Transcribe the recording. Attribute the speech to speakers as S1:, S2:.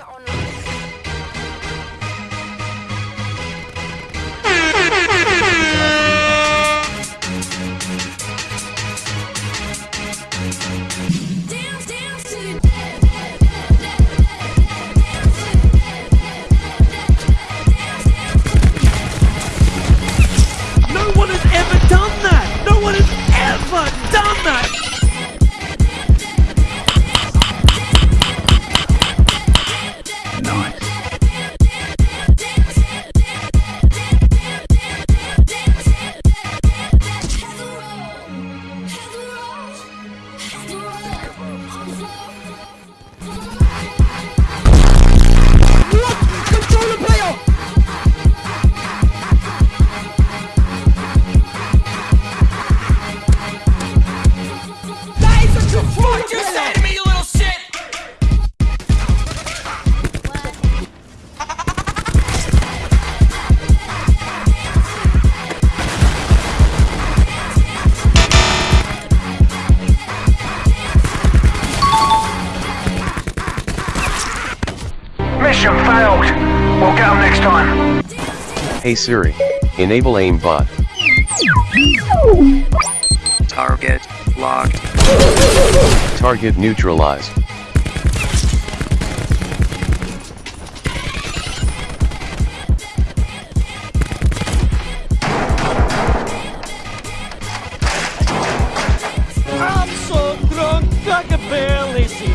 S1: Helicopter
S2: Mission failed. We'll get them next time.
S3: Hey Siri, enable aimbot.
S4: Target locked.
S3: Target neutralized. I'm so drunk I can barely see.